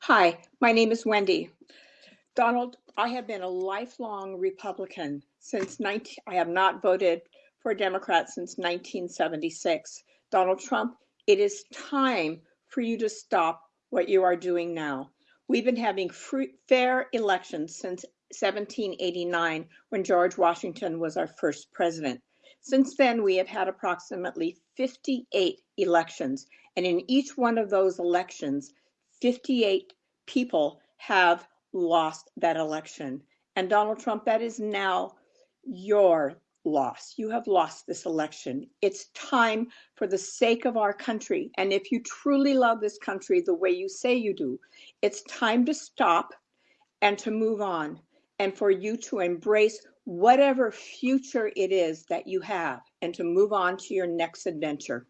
Hi, my name is Wendy. Donald, I have been a lifelong Republican since 19, I have not voted for a Democrat since 1976. Donald Trump, it is time for you to stop what you are doing now. We've been having free, fair elections since 1789 when George Washington was our first president. Since then, we have had approximately 58 elections, and in each one of those elections, 58 people have lost that election. And Donald Trump, that is now your loss. You have lost this election. It's time for the sake of our country. And if you truly love this country the way you say you do, it's time to stop and to move on and for you to embrace whatever future it is that you have and to move on to your next adventure.